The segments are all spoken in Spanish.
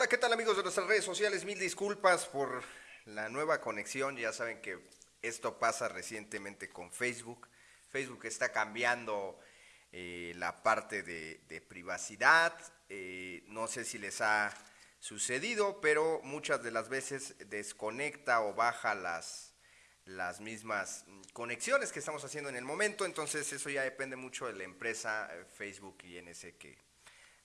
Hola, ¿qué tal amigos de nuestras redes sociales? Mil disculpas por la nueva conexión. Ya saben que esto pasa recientemente con Facebook. Facebook está cambiando eh, la parte de, privacidad. Eh, no sé si les ha sucedido, pero muchas de las veces desconecta o baja las, las mismas conexiones que estamos haciendo en el momento. Entonces eso ya depende mucho de la empresa eh, Facebook y NS que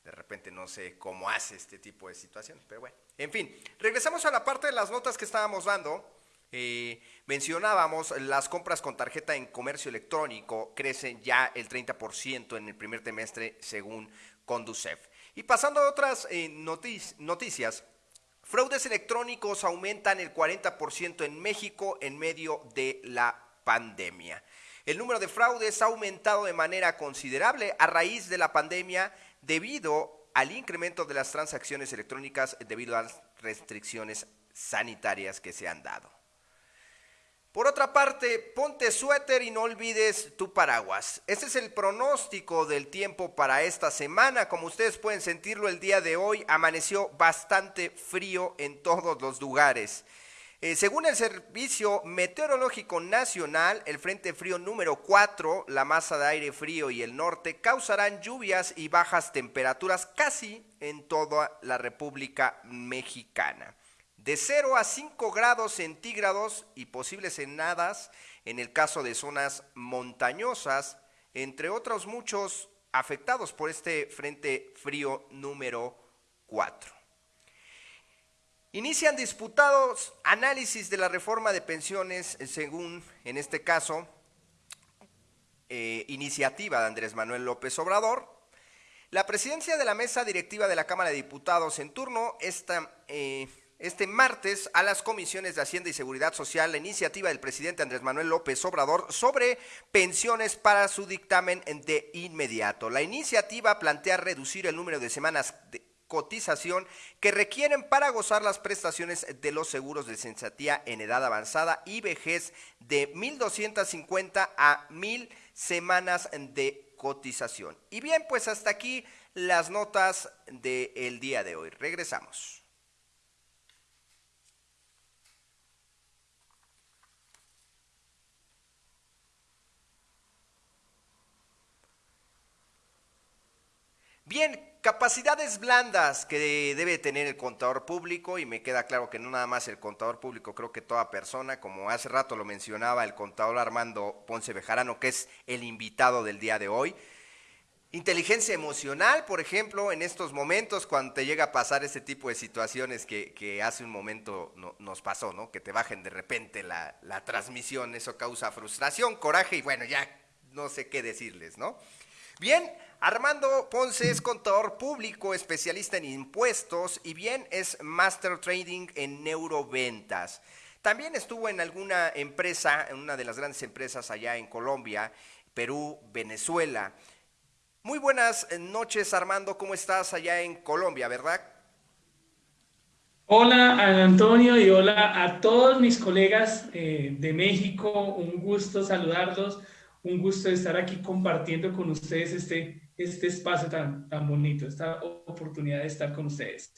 de repente no sé cómo hace este tipo de situaciones, pero bueno. En fin, regresamos a la parte de las notas que estábamos dando. Eh, mencionábamos las compras con tarjeta en comercio electrónico crecen ya el 30% en el primer trimestre según Conducef. Y pasando a otras eh, noticias, fraudes electrónicos aumentan el 40% en México en medio de la pandemia. El número de fraudes ha aumentado de manera considerable a raíz de la pandemia debido al incremento de las transacciones electrónicas debido a las restricciones sanitarias que se han dado. Por otra parte, ponte suéter y no olvides tu paraguas. Este es el pronóstico del tiempo para esta semana. Como ustedes pueden sentirlo el día de hoy, amaneció bastante frío en todos los lugares. Eh, según el Servicio Meteorológico Nacional, el Frente Frío número 4, la masa de aire frío y el norte causarán lluvias y bajas temperaturas casi en toda la República Mexicana. De 0 a 5 grados centígrados y posibles heladas en el caso de zonas montañosas, entre otros muchos afectados por este Frente Frío número 4. Inician disputados análisis de la reforma de pensiones, eh, según, en este caso, eh, iniciativa de Andrés Manuel López Obrador. La presidencia de la mesa directiva de la Cámara de Diputados en turno esta, eh, este martes a las comisiones de Hacienda y Seguridad Social la iniciativa del presidente Andrés Manuel López Obrador sobre pensiones para su dictamen de inmediato. La iniciativa plantea reducir el número de semanas de cotización que requieren para gozar las prestaciones de los seguros de sensatía en edad avanzada y vejez de 1.250 a 1.000 semanas de cotización. Y bien, pues hasta aquí las notas del día de hoy. Regresamos. Bien, Capacidades blandas que debe tener el contador público y me queda claro que no nada más el contador público, creo que toda persona, como hace rato lo mencionaba el contador Armando Ponce Bejarano, que es el invitado del día de hoy. Inteligencia emocional, por ejemplo, en estos momentos cuando te llega a pasar ese tipo de situaciones que, hace un momento nos pasó, ¿no? Que te bajen de repente la, la transmisión, eso causa frustración, coraje y bueno, ya no sé qué decirles, ¿no? Bien, Armando Ponce es contador público, especialista en impuestos y bien es Master Trading en neuroventas. También estuvo en alguna empresa, en una de las grandes empresas allá en Colombia, Perú, Venezuela. Muy buenas noches, Armando. ¿Cómo estás allá en Colombia, verdad? Hola, Antonio, y hola a todos mis colegas eh, de México. Un gusto saludarlos. Un gusto estar aquí compartiendo con ustedes este este espacio tan, tan bonito, esta oportunidad de estar con ustedes.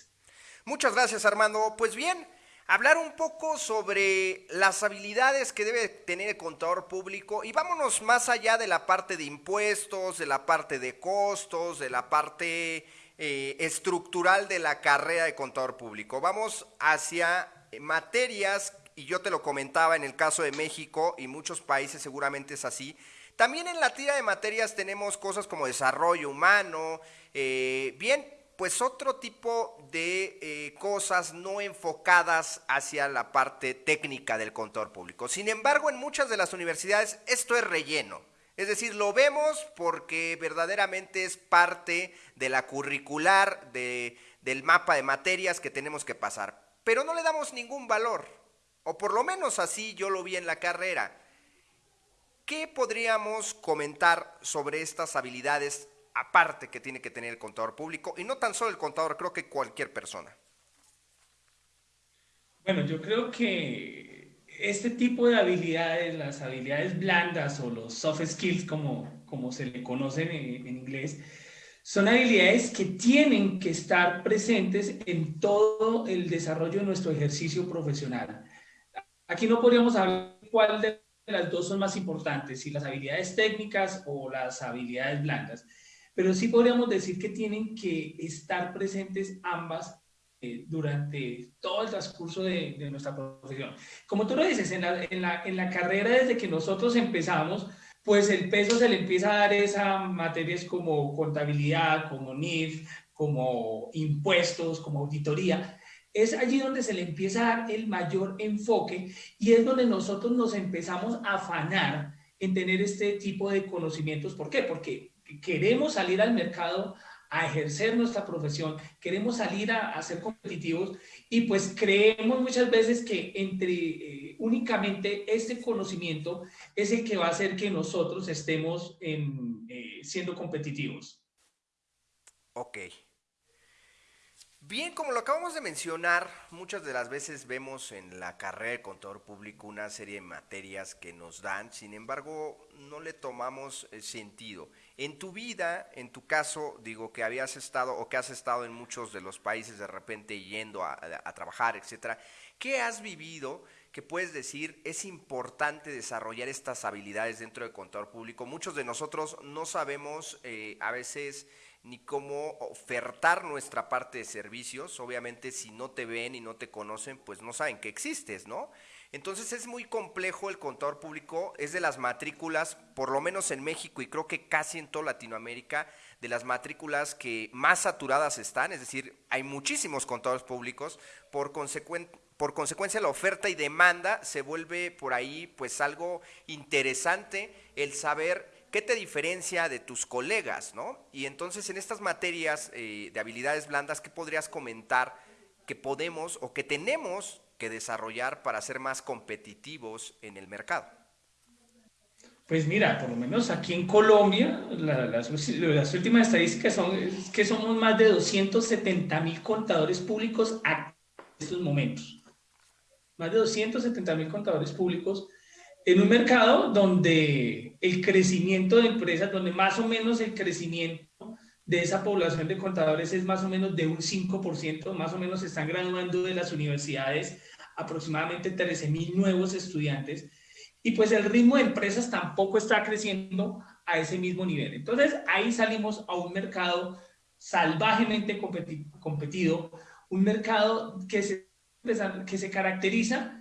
Muchas gracias, Armando. Pues bien, hablar un poco sobre las habilidades que debe tener el contador público y vámonos más allá de la parte de impuestos, de la parte de costos, de la parte eh, estructural de la carrera de contador público. Vamos hacia materias, y yo te lo comentaba en el caso de México y muchos países seguramente es así, también en la tira de materias tenemos cosas como desarrollo humano, eh, bien, pues otro tipo de eh, cosas no enfocadas hacia la parte técnica del contador público. Sin embargo, en muchas de las universidades esto es relleno. Es decir, lo vemos porque verdaderamente es parte de la curricular, de, del mapa de materias que tenemos que pasar. Pero no le damos ningún valor, o por lo menos así yo lo vi en la carrera. ¿Qué podríamos comentar sobre estas habilidades aparte que tiene que tener el contador público? Y no tan solo el contador, creo que cualquier persona. Bueno, yo creo que este tipo de habilidades, las habilidades blandas o los soft skills como, como se le conocen en, inglés, son habilidades que tienen que estar presentes en todo el desarrollo de nuestro ejercicio profesional. Aquí no podríamos hablar cuál de las dos son más importantes, si las habilidades técnicas o las habilidades blandas, pero sí podríamos decir que tienen que estar presentes ambas eh, durante todo el transcurso de, nuestra profesión. Como tú lo dices, en la, en, la, en la carrera desde que nosotros empezamos, pues el peso se le empieza a dar esa materias como contabilidad, como NIF, como impuestos, como auditoría. Es allí donde se le empieza a dar el mayor enfoque y es donde nosotros nos empezamos a afanar en tener este tipo de conocimientos. ¿Por qué? Porque queremos salir al mercado a ejercer nuestra profesión, queremos salir a, ser competitivos y pues creemos muchas veces que entre eh, únicamente este conocimiento es el que va a hacer que nosotros estemos en, eh, siendo competitivos. Ok. Bien, como lo acabamos de mencionar, muchas de las veces vemos en la carrera de contador público una serie de materias que nos dan, sin embargo, no le tomamos eh, sentido. En tu vida, en tu caso, digo que habías estado o que has estado en muchos de los países de repente yendo a, trabajar, etcétera, ¿qué has vivido que puedes decir es importante desarrollar estas habilidades dentro del contador público? Muchos de nosotros no sabemos eh, a veces ni cómo ofertar nuestra parte de servicios. Obviamente si no te ven y no te conocen, pues no saben que existes, ¿no? Entonces es muy complejo el contador público, es de las matrículas, por lo menos en México y creo que casi en toda Latinoamérica, de las matrículas que más saturadas están, es decir, hay muchísimos contadores públicos, por, por consecuencia la oferta y demanda se vuelve por ahí pues algo interesante el saber ¿qué te diferencia de tus colegas? ¿no? Y entonces en estas materias eh, de habilidades blandas, ¿qué podrías comentar que podemos o que tenemos que desarrollar para ser más competitivos en el mercado? Pues mira, por lo menos aquí en Colombia, las, las, últimas estadísticas son que somos más de 270 mil contadores públicos en estos momentos. Más de 270 mil contadores públicos en un mercado donde el crecimiento de empresas, donde más o menos el crecimiento de esa población de contadores es más o menos de un 5%, más o menos se están graduando de las universidades aproximadamente 13 mil nuevos estudiantes y pues el ritmo de empresas tampoco está creciendo a ese mismo nivel. Entonces ahí salimos a un mercado salvajemente competido, un mercado que se, que se caracteriza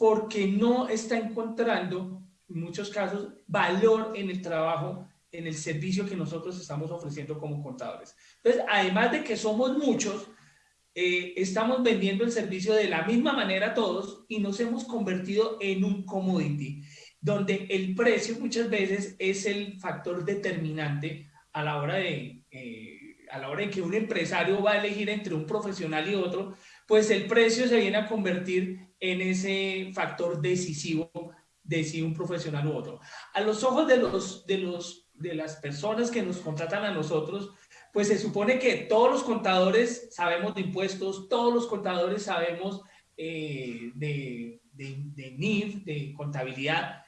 porque no está encontrando, en muchos casos, valor en el trabajo, en el servicio que nosotros estamos ofreciendo como contadores. Entonces, además de que somos muchos, eh, estamos vendiendo el servicio de la misma manera todos y nos hemos convertido en un commodity, donde el precio muchas veces es el factor determinante a la hora de... Eh, a la hora de que un empresario va a elegir entre un profesional y otro, pues el precio se viene a convertir en ese factor decisivo de si un profesional u otro. A los ojos de, los, de, los, de las personas que nos contratan a nosotros, pues se supone que todos los contadores sabemos de impuestos, todos los contadores sabemos eh, de, de, de, NIF, de contabilidad,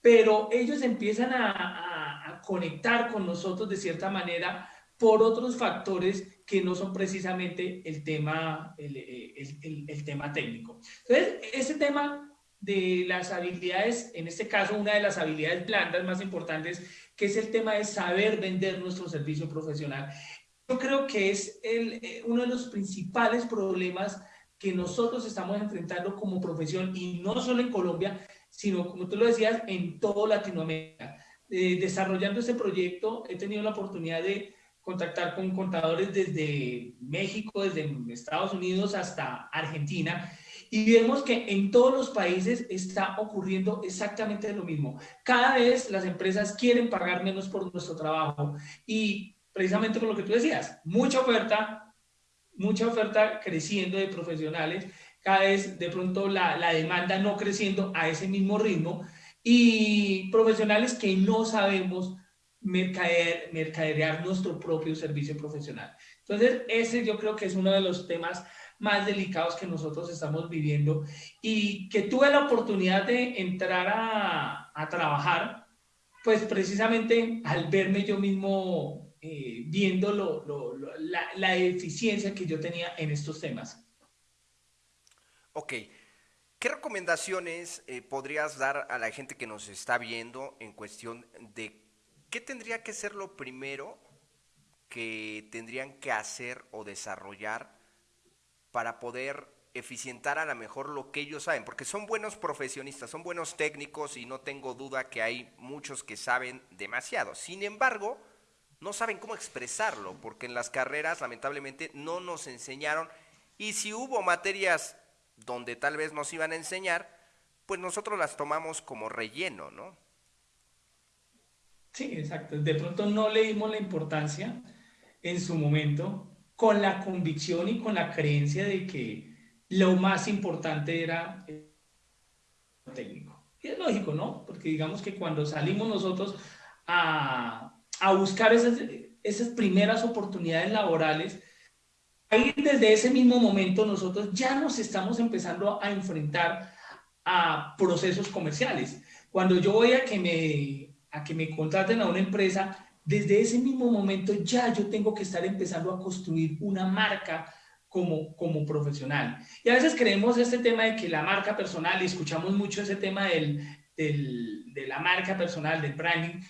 pero ellos empiezan a, a, conectar con nosotros de cierta manera por otros factores que no son precisamente el tema, el, el, el, tema técnico. Entonces, ese tema de las habilidades, en este caso una de las habilidades blandas más importantes, que es el tema de saber vender nuestro servicio profesional. Yo creo que es el, eh, uno de los principales problemas que nosotros estamos enfrentando como profesión y no solo en Colombia, sino como tú lo decías, en toda Latinoamérica. Eh, desarrollando este proyecto he tenido la oportunidad de contactar con contadores desde México, desde Estados Unidos hasta Argentina, y vemos que en todos los países está ocurriendo exactamente lo mismo. Cada vez las empresas quieren pagar menos por nuestro trabajo y precisamente por lo que tú decías, mucha oferta, mucha oferta creciendo de profesionales, cada vez de pronto la, la demanda no creciendo a ese mismo ritmo y profesionales que no sabemos mercader, mercaderear nuestro propio servicio profesional. Entonces, ese yo creo que es uno de los temas más delicados que nosotros estamos viviendo y que tuve la oportunidad de entrar a, a trabajar, pues precisamente al verme yo mismo eh, viendo la, eficiencia que yo tenía en estos temas. Ok. ¿Qué recomendaciones eh, podrías dar a la gente que nos está viendo en cuestión de qué tendría que ser lo primero que tendrían que hacer o desarrollar para poder eficientar a lo mejor lo que ellos saben? Porque son buenos profesionistas, son buenos técnicos y no tengo duda que hay muchos que saben demasiado. Sin embargo, no saben cómo expresarlo, porque en las carreras lamentablemente no nos enseñaron y si hubo materias donde tal vez nos iban a enseñar, pues nosotros las tomamos como relleno, ¿no? Sí, exacto. De pronto no le dimos la importancia en su momento con la convicción y con la creencia de que lo más importante era el técnico. Y es lógico, ¿no? Porque digamos que cuando salimos nosotros a, a buscar esas, esas primeras oportunidades laborales, ahí desde ese mismo momento nosotros ya nos estamos empezando a enfrentar a procesos comerciales. Cuando yo voy a que me, a que me contraten a una empresa, desde ese mismo momento ya yo tengo que estar empezando a construir una marca como, como profesional. Y a veces creemos este tema de que la marca personal, y escuchamos mucho ese tema del, del, de la marca personal, del branding,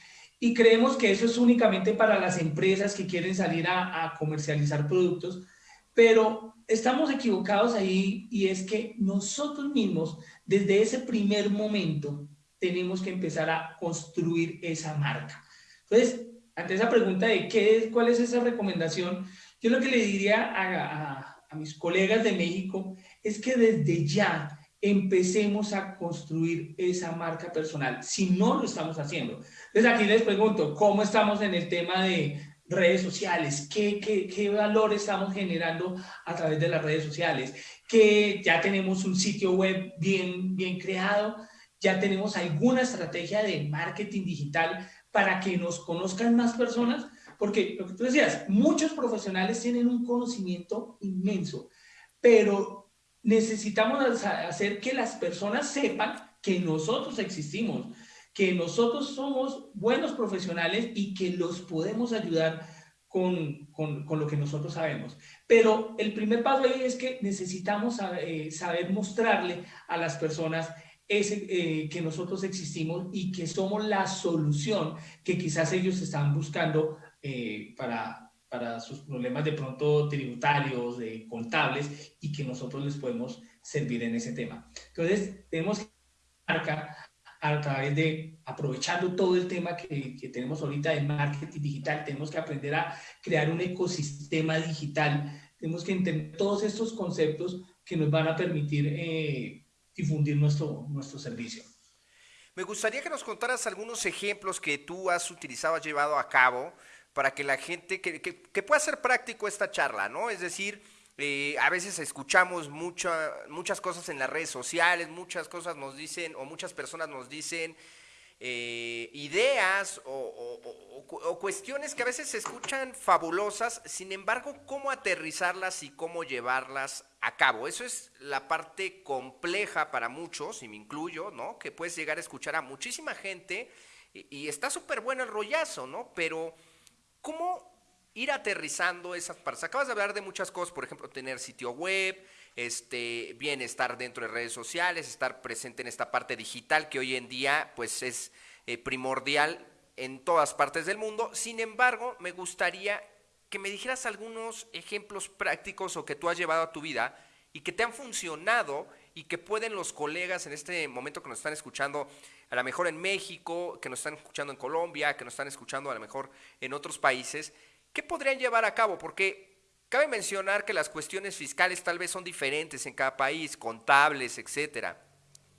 y creemos que eso es únicamente para las empresas que quieren salir a, a comercializar productos, pero estamos equivocados ahí y es que nosotros mismos, desde ese primer momento, tenemos que empezar a construir esa marca. Entonces, ante esa pregunta de qué es, cuál es esa recomendación, yo lo que le diría a, a mis colegas de México es que desde ya empecemos a construir esa marca personal, si no lo estamos haciendo. Entonces aquí les pregunto, ¿cómo estamos en el tema de redes sociales, ¿Qué, qué, qué valor estamos generando a través de las redes sociales, que ya tenemos un sitio web bien, bien creado, ya tenemos alguna estrategia de marketing digital para que nos conozcan más personas, porque lo que tú decías, muchos profesionales tienen un conocimiento inmenso, pero necesitamos hacer que las personas sepan que nosotros existimos, que nosotros somos buenos profesionales y que los podemos ayudar con, con, lo que nosotros sabemos. Pero el primer paso ahí es que necesitamos eh, saber mostrarle a las personas ese, eh, que nosotros existimos y que somos la solución que quizás ellos están buscando eh, para, para sus problemas de pronto tributarios, de contables, y que nosotros les podemos servir en ese tema. Entonces, tenemos que marcar a través de aprovechando todo el tema que, que, tenemos ahorita de marketing digital, tenemos que aprender a crear un ecosistema digital, tenemos que entender todos estos conceptos que nos van a permitir eh, difundir nuestro, nuestro servicio. Me gustaría que nos contaras algunos ejemplos que tú has utilizado, has llevado a cabo para que la gente, que, que, pueda ser práctico esta charla, ¿no? Es decir, eh, a veces escuchamos mucha, muchas cosas en las redes sociales, muchas cosas nos dicen o muchas personas nos dicen eh, ideas o, o, cuestiones que a veces se escuchan fabulosas, sin embargo, cómo aterrizarlas y cómo llevarlas a cabo. Eso es la parte compleja para muchos, y me incluyo, ¿no? Que puedes llegar a escuchar a muchísima gente y, y está súper bueno el rollazo, ¿no? Pero, ¿cómo ir aterrizando esas partes. Acabas de hablar de muchas cosas, por ejemplo, tener sitio web, este, bien estar dentro de redes sociales, estar presente en esta parte digital que hoy en día pues es eh, primordial en todas partes del mundo. Sin embargo, me gustaría que me dijeras algunos ejemplos prácticos o que tú has llevado a tu vida y que te han funcionado y que pueden los colegas en este momento que nos están escuchando, a lo mejor en México, que nos están escuchando en Colombia, que nos están escuchando a lo mejor en otros países, ¿qué podrían llevar a cabo? Porque cabe mencionar que las cuestiones fiscales tal vez son diferentes en cada país, contables, etcétera.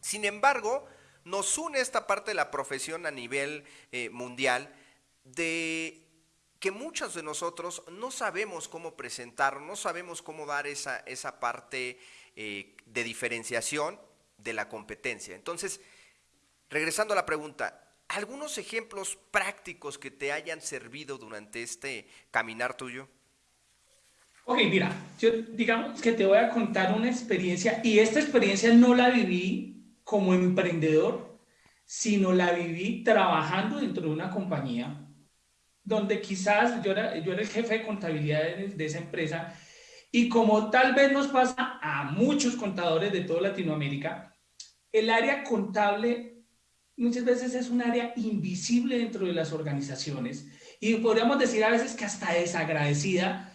Sin embargo, nos une esta parte de la profesión a nivel eh, mundial de que muchos de nosotros no sabemos cómo presentar, no sabemos cómo dar esa, esa parte eh, de diferenciación de la competencia. Entonces, regresando a la pregunta, algunos ejemplos prácticos que te hayan servido durante este caminar tuyo. Ok, mira, yo digamos que te voy a contar una experiencia y esta experiencia no la viví como emprendedor, sino la viví trabajando dentro de una compañía donde quizás yo era, yo era el jefe de contabilidad de, esa empresa y como tal vez nos pasa a muchos contadores de toda Latinoamérica, el área contable muchas veces es un área invisible dentro de las organizaciones y podríamos decir a veces que hasta desagradecida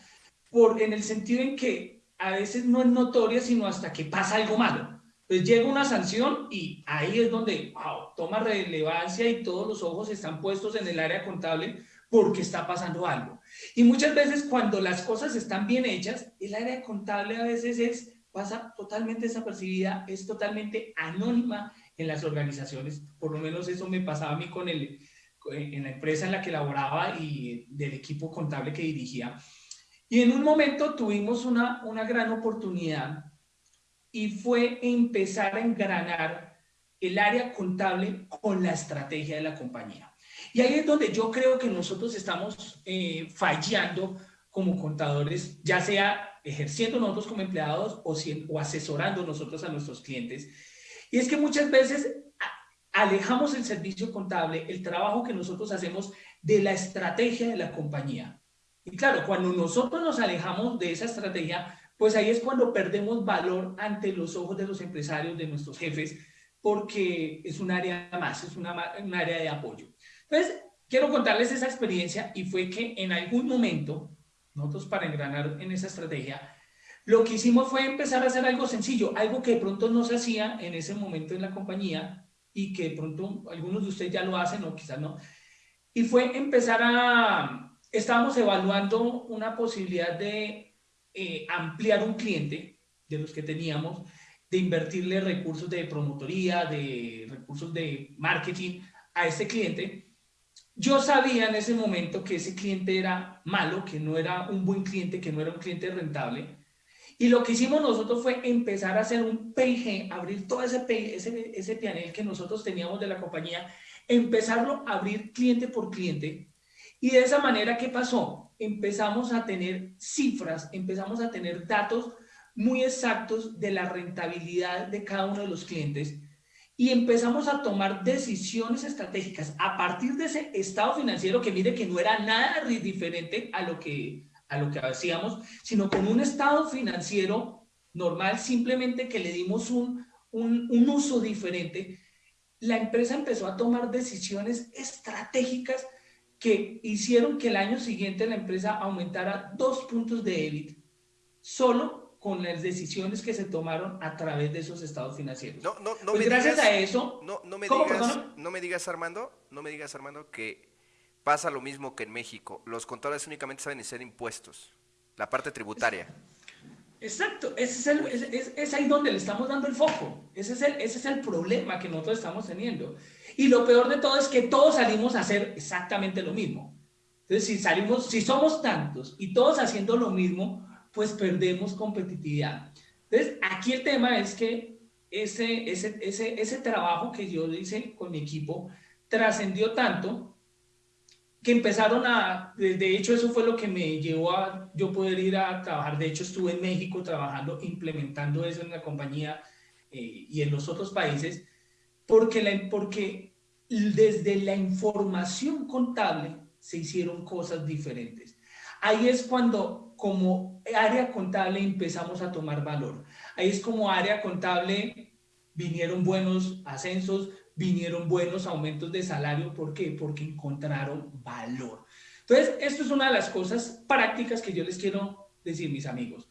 por, en el sentido en que a veces no es notoria, sino hasta que pasa algo malo. Pues llega una sanción y ahí es donde wow, toma relevancia y todos los ojos están puestos en el área contable porque está pasando algo. Y muchas veces cuando las cosas están bien hechas, el área contable a veces es, pasa totalmente desapercibida, es totalmente anónima en las organizaciones. Por lo menos eso me pasaba a mí con el, en la empresa en la que laboraba y del equipo contable que dirigía. Y en un momento tuvimos una, una gran oportunidad y fue empezar a engranar el área contable con la estrategia de la compañía. Y ahí es donde yo creo que nosotros estamos eh, fallando como contadores, ya sea ejerciendo nosotros como empleados o, o asesorando nosotros a nuestros clientes. Y es que muchas veces alejamos el servicio contable, el trabajo que nosotros hacemos de la estrategia de la compañía. Y claro, cuando nosotros nos alejamos de esa estrategia, pues ahí es cuando perdemos valor ante los ojos de los empresarios, de nuestros jefes, porque es un área más, es una, un área de apoyo. Entonces, quiero contarles esa experiencia y fue que en algún momento, nosotros para engranar en esa estrategia, lo que hicimos fue empezar a hacer algo sencillo, algo que de pronto no se hacía en ese momento en la compañía y que de pronto algunos de ustedes ya lo hacen o quizás no. Y fue empezar a, estábamos evaluando una posibilidad de eh, ampliar un cliente de los que teníamos, de invertirle recursos de promotoría, de recursos de marketing a ese cliente. Yo sabía en ese momento que ese cliente era malo, que no era un buen cliente, que no era un cliente rentable. Y lo que hicimos nosotros fue empezar a hacer un PG, abrir todo ese, ese, ese panel que nosotros teníamos de la compañía, empezarlo a abrir cliente por cliente. Y de esa manera, ¿qué pasó? empezamos a tener cifras, empezamos a tener datos muy exactos de la rentabilidad de cada uno de los clientes y empezamos a tomar decisiones estratégicas a partir de ese estado financiero que mire que no era nada diferente a lo que, a lo que hacíamos, sino con un estado financiero normal, simplemente que le dimos un, un, un uso diferente, la empresa empezó a tomar decisiones estratégicas que hicieron que el año siguiente la empresa aumentara dos puntos de EBIT, solo con las decisiones que se tomaron a través de esos estados financieros. No, no, no pues gracias a eso... No, no, me digas, no me digas, Armando, no me digas, Armando, que pasa lo mismo que en México. Los contadores únicamente saben hacer impuestos, la parte tributaria. Exacto, ese es, el, es, ahí donde le estamos dando el foco. Ese es el, ese es el problema que nosotros estamos teniendo. Y lo peor de todo es que todos salimos a hacer exactamente lo mismo. Entonces, si salimos, si somos tantos y todos haciendo lo mismo, pues perdemos competitividad. Entonces, aquí el tema es que ese, ese, ese, ese trabajo que yo hice con mi equipo trascendió tanto que empezaron a, de hecho eso fue lo que me llevó a yo poder ir a trabajar, de hecho estuve en México trabajando, implementando eso en la compañía eh, y en los otros países, porque, porque desde la información contable se hicieron cosas diferentes. Ahí es cuando como área contable empezamos a tomar valor. Ahí es como área contable vinieron buenos ascensos, vinieron buenos aumentos de salario. ¿Por qué? Porque encontraron valor. Entonces, esto es una de las cosas prácticas que yo les quiero decir, mis amigos,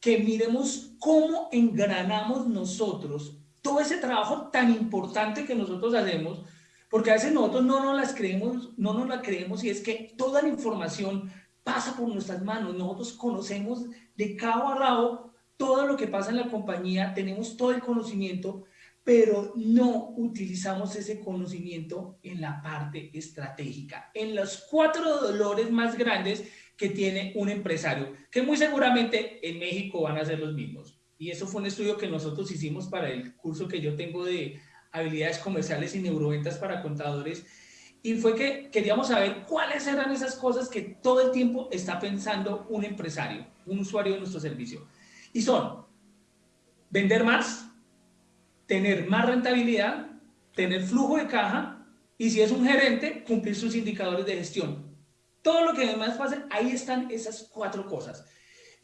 que miremos cómo engranamos nosotros todo ese trabajo tan importante que nosotros hacemos, porque a veces nosotros no nos las creemos, no nos la creemos y es que toda la información pasa por nuestras manos, nosotros conocemos de cabo a rabo todo lo que pasa en la compañía, tenemos todo el conocimiento, pero no utilizamos ese conocimiento en la parte estratégica, en los cuatro dolores más grandes que tiene un empresario, que muy seguramente en México van a ser los mismos. Y eso fue un estudio que nosotros hicimos para el curso que yo tengo de habilidades comerciales y neuroventas para contadores. Y fue que queríamos saber cuáles eran esas cosas que todo el tiempo está pensando un empresario, un usuario de nuestro servicio. Y son vender más, tener más rentabilidad, tener flujo de caja y si es un gerente, cumplir sus indicadores de gestión. todo lo que demás pase, ahí están esas cuatro cosas.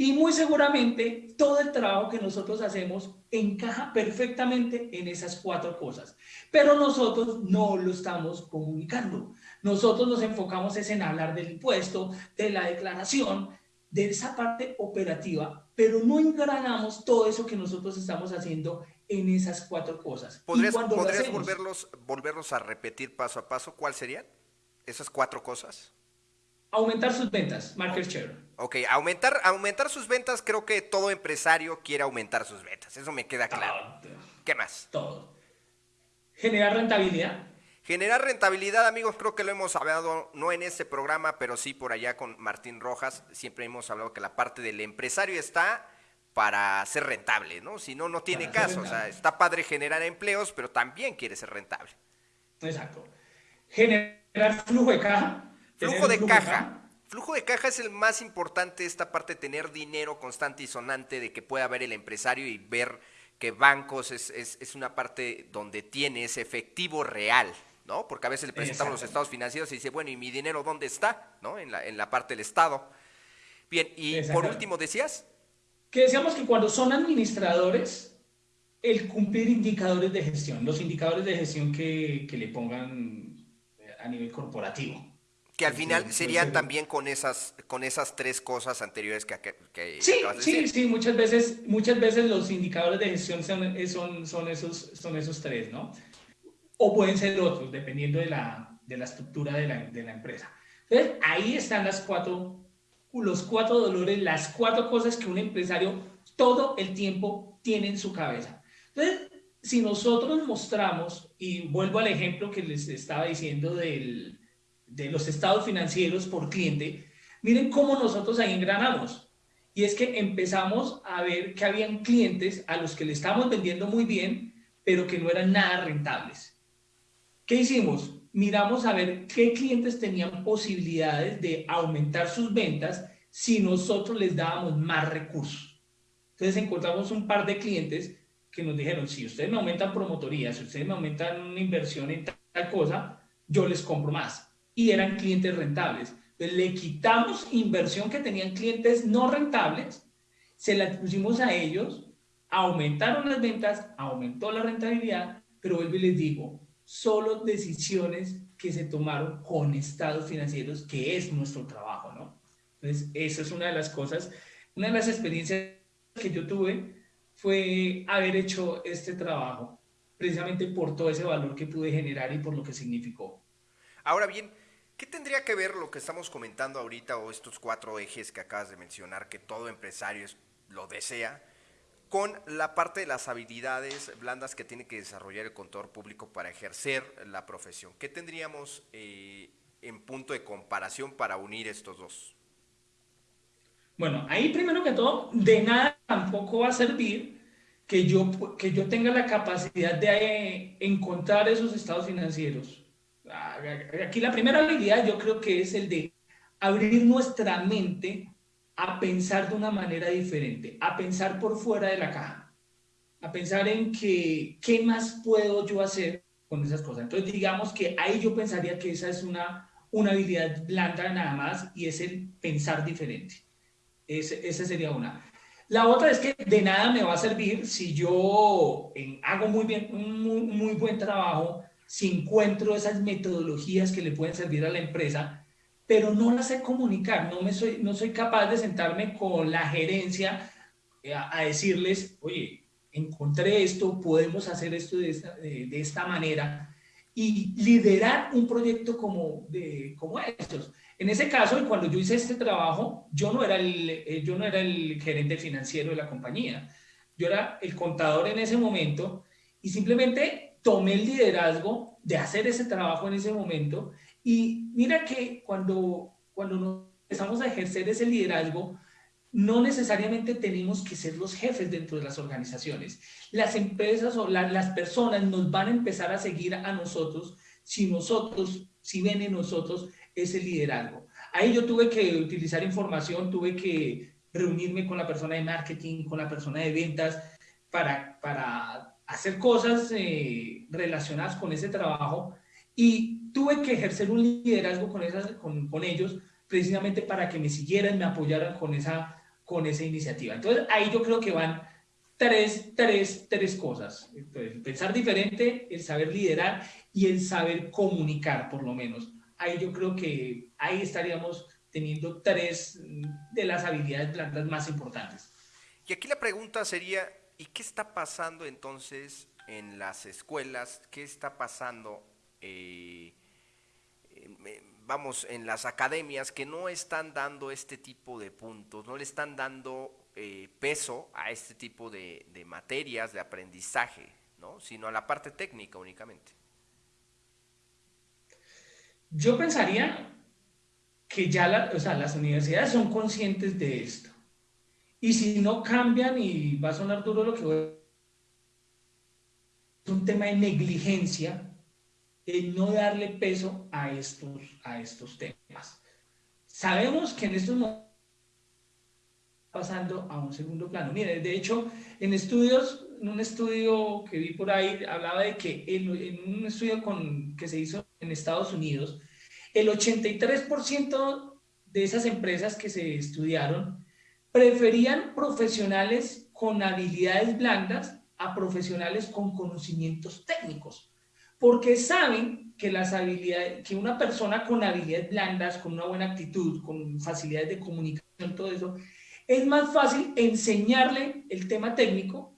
Y muy seguramente todo el trabajo que nosotros hacemos encaja perfectamente en esas cuatro cosas. Pero nosotros no lo estamos comunicando. Nosotros nos enfocamos es en hablar del impuesto, de la declaración, de esa parte operativa, pero no engranamos todo eso que nosotros estamos haciendo en esas cuatro cosas. ¿Podrías, ¿podrías volverlos, volverlos a repetir paso a paso? ¿Cuáles serían esas cuatro cosas? Aumentar sus ventas, market share. Ok, aumentar, aumentar sus ventas, creo que todo empresario quiere aumentar sus ventas, eso me queda claro. ¿Qué más? Todo. Generar rentabilidad. Generar rentabilidad, amigos, creo que lo hemos hablado, no en este programa, pero sí por allá con Martín Rojas, siempre hemos hablado que la parte del empresario está para ser rentable, ¿no? Si no, no tiene caso, o sea, está padre generar empleos, pero también quiere ser rentable. Exacto. Generar flujo de caja Flujo de caja. Flujo de caja es el más importante, esta parte de tener dinero constante y sonante, de que pueda ver el empresario y ver que bancos es, es, una parte donde tiene ese efectivo real, ¿no? Porque a veces le presentamos los estados financieros y dice, bueno, ¿y mi dinero dónde está? ¿No? En la, en la parte del Estado. Bien, y por último, ¿decías? Que decíamos que cuando son administradores, el cumplir indicadores de gestión, los indicadores de gestión que, que le pongan a nivel corporativo. Que al final serían también con esas, con esas tres cosas anteriores que, que, sí, sí, sí, muchas veces, muchas veces los indicadores de gestión son, son, esos, son esos tres, ¿no? O pueden ser otros, dependiendo de la, de la estructura de la, de la empresa. Entonces, ahí están las cuatro, los cuatro dolores, las cuatro cosas que un empresario todo el tiempo tiene en su cabeza. Entonces, si nosotros mostramos, y vuelvo al ejemplo que les estaba diciendo del, de los estados financieros por cliente, miren cómo nosotros ahí engranamos. Y es que empezamos a ver que habían clientes a los que le estamos vendiendo muy bien, pero que no eran nada rentables. ¿Qué hicimos? Miramos a ver qué clientes tenían posibilidades de aumentar sus ventas si nosotros les dábamos más recursos. Entonces encontramos un par de clientes que nos dijeron, si ustedes me aumentan promotoría, si ustedes me aumentan una inversión en tal cosa, yo les compro más y eran clientes rentables. le quitamos inversión que tenían clientes no rentables, se la pusimos a ellos, aumentaron las ventas, aumentó la rentabilidad, pero vuelvo y les digo, solo decisiones que se tomaron con estados financieros, que es nuestro trabajo, ¿no? Entonces, esa es una de las cosas, una de las experiencias que yo tuve fue haber hecho este trabajo, precisamente por todo ese valor que pude generar y por lo que significó. Ahora bien, ¿Qué tendría que ver lo que estamos comentando ahorita o estos cuatro ejes que acabas de mencionar, que todo empresario lo desea, con la parte de las habilidades blandas que tiene que desarrollar el contador público para ejercer la profesión? ¿Qué tendríamos eh, en punto de comparación para unir estos dos? Bueno, ahí primero que todo, de nada tampoco va a servir que yo, que yo tenga la capacidad de eh, encontrar esos estados financieros Aquí la primera habilidad yo creo que es el de abrir nuestra mente a pensar de una manera diferente, a pensar por fuera de la caja, a pensar en que, qué más puedo yo hacer con esas cosas. Entonces, digamos que ahí yo pensaría que esa es una, una habilidad blanda nada más y es el pensar diferente. esa sería una. La otra es que de nada me va a servir si yo hago muy bien, un muy buen trabajo si encuentro esas metodologías que le pueden servir a la empresa, pero no las sé comunicar, no, me soy, no soy capaz de sentarme con la gerencia eh, a, decirles, oye, encontré esto, podemos hacer esto de esta, de, esta manera y liderar un proyecto como, de, como estos. En ese caso, cuando yo hice este trabajo, yo no, era el, eh, yo no era el gerente financiero de la compañía, yo era el contador en ese momento y simplemente tomé el liderazgo de hacer ese trabajo en ese momento y mira que cuando, cuando empezamos a ejercer ese liderazgo, no necesariamente tenemos que ser los jefes dentro de las organizaciones. Las empresas o las personas nos van a empezar a seguir a nosotros si nosotros, si ven en nosotros ese liderazgo. Ahí yo tuve que utilizar información, tuve que reunirme con la persona de marketing, con la persona de ventas, para, para hacer cosas eh, relacionadas con ese trabajo y tuve que ejercer un liderazgo con, esas, con, con, ellos precisamente para que me siguieran, me apoyaran con esa, con esa iniciativa. Entonces, ahí yo creo que van tres, tres, tres cosas. pensar diferente, el saber liderar y el saber comunicar, por lo menos. Ahí yo creo que ahí estaríamos teniendo tres de las habilidades blandas más importantes. Y aquí la pregunta sería, ¿y qué está pasando entonces en las escuelas? ¿Qué está pasando, eh, vamos, en las academias que no están dando este tipo de puntos, no le están dando eh, peso a este tipo de, materias, de aprendizaje, ¿no? sino a la parte técnica únicamente? Yo pensaría que ya las universidades son conscientes de esto. Y si no cambian, y va a sonar duro lo que voy a es un tema de negligencia, el no darle peso a estos, a estos temas. Sabemos que en estos momentos pasando a un segundo plano. Mire, de hecho, en estudios, en un estudio que vi por ahí, hablaba de que en, un estudio con, que se hizo en Estados Unidos, el 83% de esas empresas que se estudiaron preferían profesionales con habilidades blandas a profesionales con conocimientos técnicos, porque saben que las habilidades, que una persona con habilidades blandas, con una buena actitud, con facilidades de comunicación, todo eso, es más fácil enseñarle el tema técnico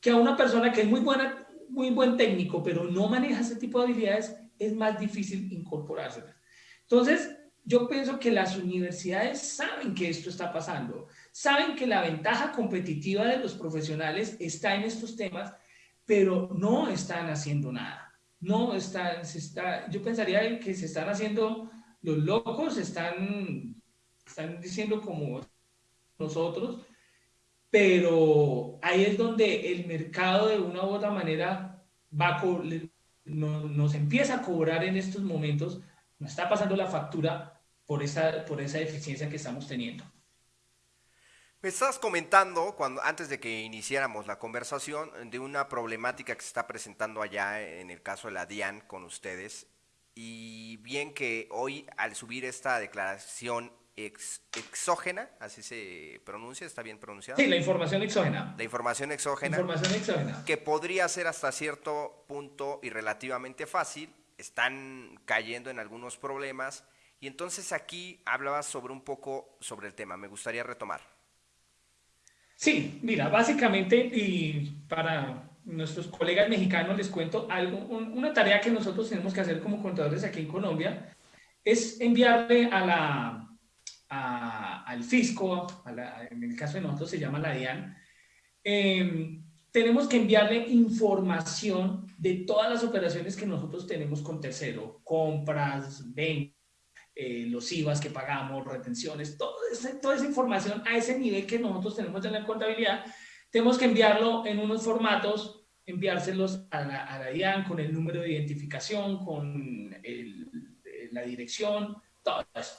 que a una persona que es muy buena, muy buen técnico, pero no maneja ese tipo de habilidades, es más difícil incorporárselas. Entonces, yo pienso que las universidades saben que esto está pasando, saben que la ventaja competitiva de los profesionales está en estos temas, pero no están haciendo nada. No están, está, yo pensaría que se están haciendo los locos, están, están diciendo como nosotros, pero ahí es donde el mercado de una u otra manera va nos empieza a cobrar en estos momentos, nos está pasando la factura por esa, por esa deficiencia que estamos teniendo. Me estás comentando, cuando, antes de que iniciáramos la conversación, de una problemática que se está presentando allá en el caso de la DIAN con ustedes. Y bien que hoy, al subir esta declaración exógena, así se pronuncia, está bien pronunciado. Sí, la información exógena. La información exógena. Información exógena. Que podría ser hasta cierto punto y relativamente fácil, están cayendo en algunos problemas. Y entonces aquí hablabas sobre un poco sobre el tema, me gustaría retomar. Sí, mira, básicamente, y para nuestros colegas mexicanos les cuento algo, una tarea que nosotros tenemos que hacer como contadores aquí en Colombia es enviarle a la, al fisco, en el caso de nosotros se llama la DIAN, em, tenemos que enviarle información de todas las operaciones que nosotros tenemos con tercero, compras, ventas, eh, los IVAs que pagamos, retenciones, todo toda esa información a ese nivel que nosotros tenemos en la contabilidad, tenemos que enviarlo en unos formatos, enviárselos a la, a la DIAN con el número de identificación, con la dirección, todo eso.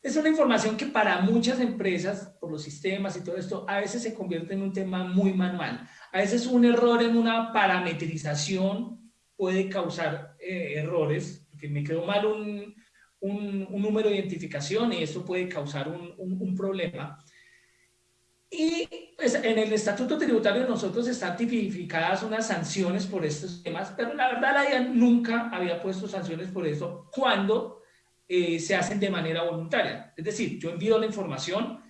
Es una información que para muchas empresas, por los sistemas y todo esto, a veces se convierte en un tema muy manual. A veces un error en una parametrización puede causar eh, errores, porque me quedó mal un, un, número de identificación y eso puede causar un, un problema. Y pues, en el estatuto tributario nosotros están tipificadas unas sanciones por estos temas, pero la verdad la DIAN nunca había puesto sanciones por eso cuando eh, se hacen de manera voluntaria. Es decir, yo envío la información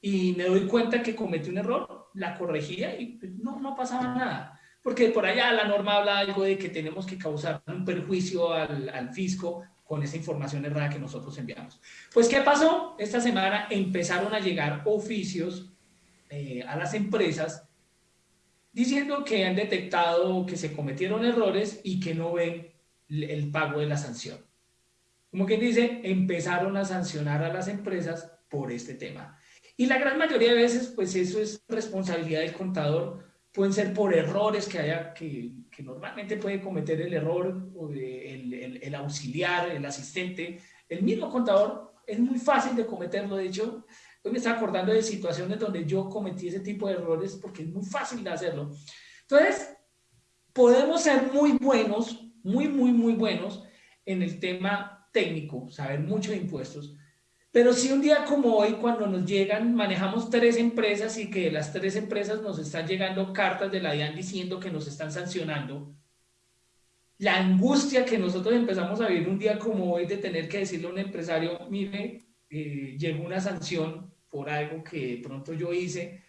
y me doy cuenta que cometí un error, la corregía y pues, no, no pasaba nada. Porque por allá la norma habla algo de que tenemos que causar un perjuicio al, al fisco con esa información errada que nosotros enviamos. Pues, ¿qué pasó? Esta semana empezaron a llegar oficios eh, a las empresas diciendo que han detectado que se cometieron errores y que no ven el pago de la sanción como quien dice, empezaron a sancionar a las empresas por este tema. Y la gran mayoría de veces, pues eso es responsabilidad del contador, pueden ser por errores que haya, que, que normalmente puede cometer el error, o el, el, el, auxiliar, el asistente, el mismo contador, es muy fácil de cometerlo, de hecho, hoy me estaba acordando de situaciones donde yo cometí ese tipo de errores porque es muy fácil de hacerlo. Entonces, podemos ser muy buenos, muy, muy, muy buenos en el tema técnico, saber mucho de impuestos, Pero si un día como hoy, cuando nos llegan, manejamos tres empresas y que las tres empresas nos están llegando cartas de la DIAN diciendo que nos están sancionando, la angustia que nosotros empezamos a vivir un día como hoy de tener que decirle a un empresario, mire, eh, llegó una sanción por algo que de pronto yo hice,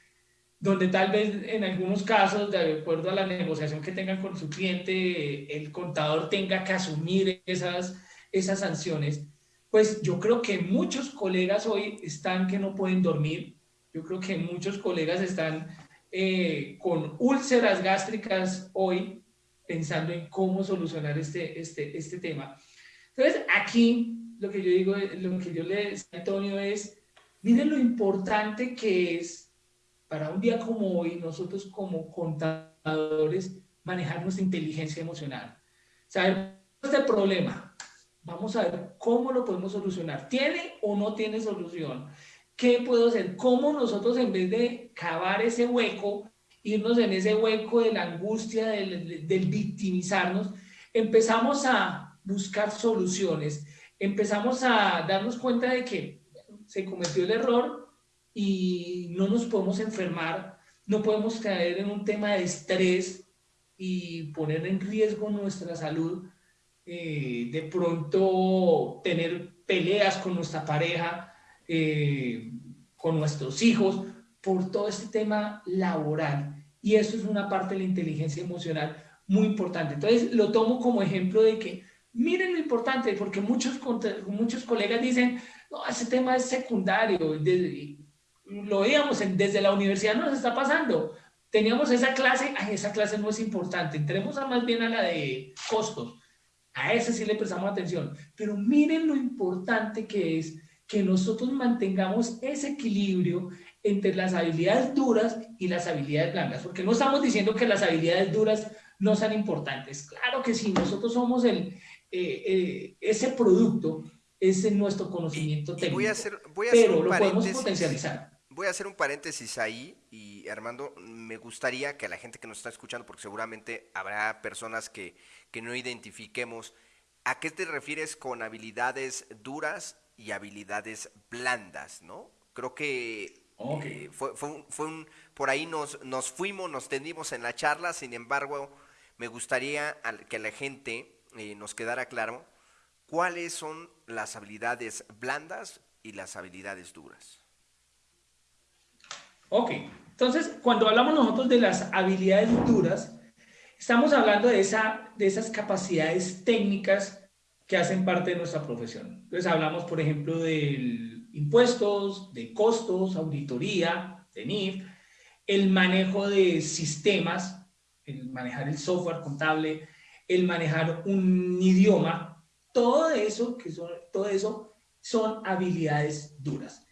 donde tal vez en algunos casos, de acuerdo a la negociación que tengan con su cliente, el contador tenga que asumir esas, esas sanciones pues yo creo que muchos colegas hoy están que no pueden dormir. Yo creo que muchos colegas están eh, con úlceras gástricas hoy pensando en cómo solucionar este, este, este tema. Entonces, aquí lo que yo digo, lo que yo le decía a Antonio es, miren lo importante que es para un día como hoy, nosotros como contadores, manejar nuestra inteligencia emocional. Saber este problema, Vamos a ver cómo lo podemos solucionar. ¿Tiene o no tiene solución? ¿Qué puedo hacer? ¿Cómo nosotros en vez de cavar ese hueco, irnos en ese hueco de la angustia, del, victimizarnos, empezamos a buscar soluciones? Empezamos a darnos cuenta de que se cometió el error y no nos podemos enfermar, no podemos caer en un tema de estrés y poner en riesgo nuestra salud eh, de pronto tener peleas con nuestra pareja, eh, con nuestros hijos, por todo este tema laboral. Y eso es una parte de la inteligencia emocional muy importante. Entonces, lo tomo como ejemplo de que, miren lo importante, porque muchos, muchos colegas dicen, no, ese tema es secundario, lo veíamos desde la universidad nos está pasando. Teníamos esa clase, esa clase no es importante, entremos a más bien a la de costos a ese sí le prestamos atención. Pero miren lo importante que es que nosotros mantengamos ese equilibrio entre las habilidades duras y las habilidades blandas, porque no estamos diciendo que las habilidades duras no sean importantes. Claro que sí, nosotros somos el, eh, eh, ese producto, es nuestro conocimiento técnico, voy a hacer, voy a hacer pero lo podemos potencializar. Voy a hacer un paréntesis ahí y Armando, me gustaría que a la gente que nos está escuchando, porque seguramente habrá personas que que no identifiquemos. ¿A qué te refieres con habilidades duras y habilidades blandas, no? Creo que eh, fue, fue, un, por ahí nos, nos fuimos, nos tendimos en la charla, sin embargo, me gustaría que la gente eh, nos quedara claro cuáles son las habilidades blandas y las habilidades duras. Ok, entonces cuando hablamos nosotros de las habilidades duras, Estamos hablando de, esa, de esas capacidades técnicas que hacen parte de nuestra profesión. Entonces hablamos, por ejemplo, de impuestos, de costos, auditoría, de NIF, el manejo de sistemas, el manejar el software contable, el manejar un idioma, todo eso, que son, todo eso son habilidades duras.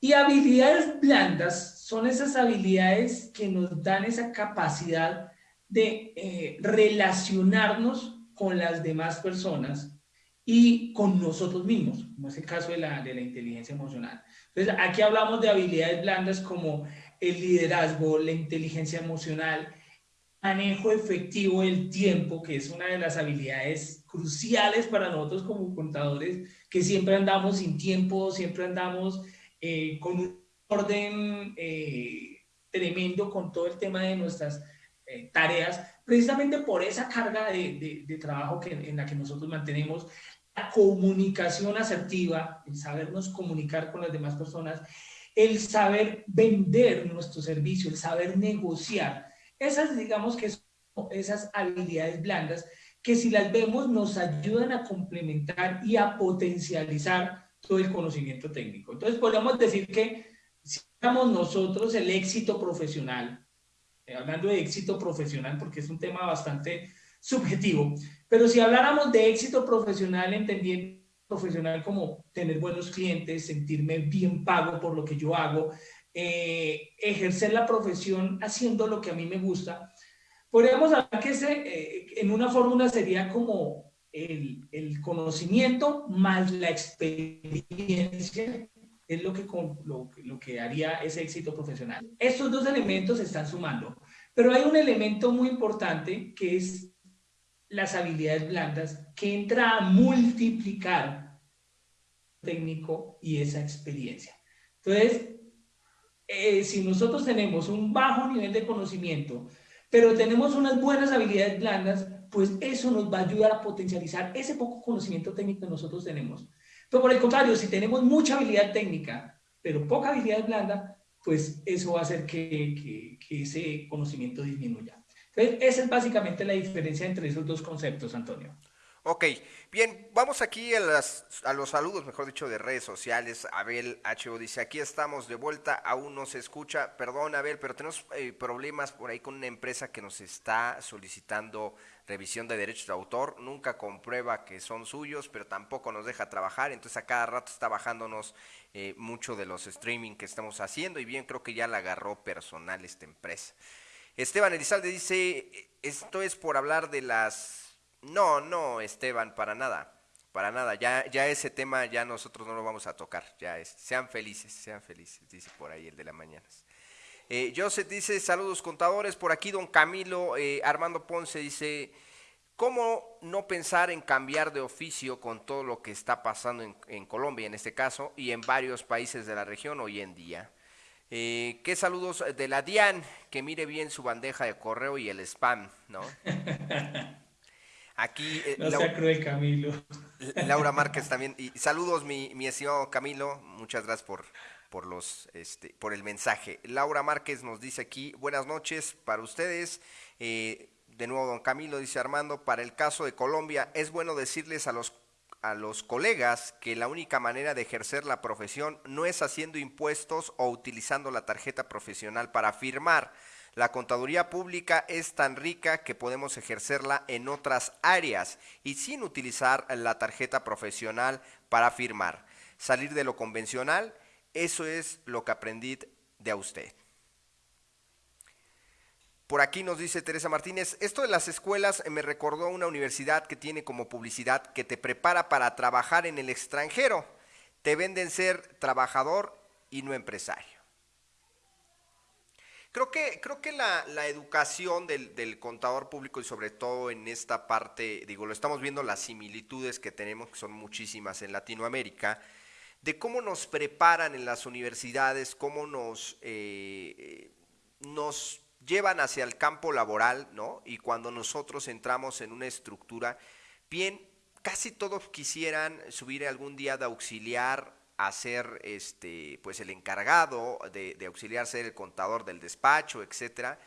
Y habilidades blandas son esas habilidades que nos dan esa capacidad de eh, relacionarnos con las demás personas y con nosotros mismos, como es el caso de la, de la inteligencia emocional. Entonces, aquí hablamos de habilidades blandas como el liderazgo, la inteligencia emocional, manejo efectivo del tiempo, que es una de las habilidades cruciales para nosotros como contadores, que siempre andamos sin tiempo, siempre andamos eh, con un orden eh, tremendo con todo el tema de nuestras eh, tareas, precisamente por esa carga de, de, trabajo que, en la que nosotros mantenemos, la comunicación asertiva, el sabernos comunicar con las demás personas, el saber vender nuestro servicio, el saber negociar. Esas, digamos que son esas habilidades blandas que si las vemos nos ayudan a complementar y a potencializar todo el conocimiento técnico. Entonces podríamos decir que si damos nosotros el éxito profesional, eh, hablando de éxito profesional, porque es un tema bastante subjetivo, pero si habláramos de éxito profesional, entendiendo profesional como tener buenos clientes, sentirme bien pago por lo que yo hago, eh, ejercer la profesión haciendo lo que a mí me gusta, podríamos hablar que ese, eh, en una fórmula sería como el, conocimiento más la experiencia es lo que, lo que haría ese éxito profesional. Estos dos elementos se están sumando, pero hay un elemento muy importante que es las habilidades blandas que entra a multiplicar técnico y esa experiencia. Entonces, eh, si nosotros tenemos un bajo nivel de conocimiento, pero tenemos unas buenas habilidades blandas, pues eso nos va a ayudar a potencializar ese poco conocimiento técnico que nosotros tenemos. Pero por el contrario, si tenemos mucha habilidad técnica, pero poca habilidad blanda, pues eso va a hacer que, ese conocimiento disminuya. Entonces, esa es básicamente la diferencia entre esos dos conceptos, Antonio. Ok, bien, vamos aquí a, los saludos, mejor dicho, de redes sociales. Abel HO dice, aquí estamos de vuelta, aún no se escucha. Perdón, Abel, pero tenemos eh, problemas por ahí con una empresa que nos está solicitando revisión de derechos de autor. Nunca comprueba que son suyos, pero tampoco nos deja trabajar. Entonces a cada rato está bajándonos eh, mucho de los streaming que estamos haciendo y bien, creo que ya la agarró personal esta empresa. Esteban Elizalde dice, esto es por hablar de las no, no, Esteban, para nada. Para nada, ya, ya ese tema ya nosotros no lo vamos a tocar, ya es, sean felices, sean felices, dice por ahí el de la mañana. Eh, Joseph dice, saludos contadores, por aquí don Camilo, eh, Armando Ponce dice, ¿cómo no pensar en cambiar de oficio con todo lo que está pasando en, Colombia en este caso y en varios países de la región hoy en día? Eh, ¿Qué saludos de la DIAN? Que mire bien su bandeja de correo y el spam, ¿no? Aquí. Eh, no sea cruel, Camilo. Laura Márquez también. Y saludos, mi, mi estimado Camilo. Muchas gracias por, por, los, este, por el mensaje. Laura Márquez nos dice aquí: Buenas noches para ustedes. Eh, de nuevo, don Camilo dice Armando: Para el caso de Colombia, es bueno decirles a los a los colegas que la única manera de ejercer la profesión no es haciendo impuestos o utilizando la tarjeta profesional para firmar la contaduría pública es tan rica que podemos ejercerla en otras áreas y sin utilizar la tarjeta profesional para firmar. Salir de lo convencional, eso es lo que aprendí de usted. Por aquí nos dice Teresa Martínez, esto de las escuelas me recordó una universidad que tiene como publicidad que te prepara para trabajar en el extranjero. Te venden ser trabajador y no empresario. Creo que, creo que la, educación del, contador público y sobre todo en esta parte, digo, lo estamos viendo las similitudes que tenemos, que son muchísimas en Latinoamérica, de cómo nos preparan en las universidades, cómo nos, eh, nos llevan hacia el campo laboral, ¿no? Y cuando nosotros entramos en una estructura, bien, casi todos quisieran subir algún día de auxiliar a ser este, pues el encargado de, de auxiliar ser el contador del despacho, etcétera.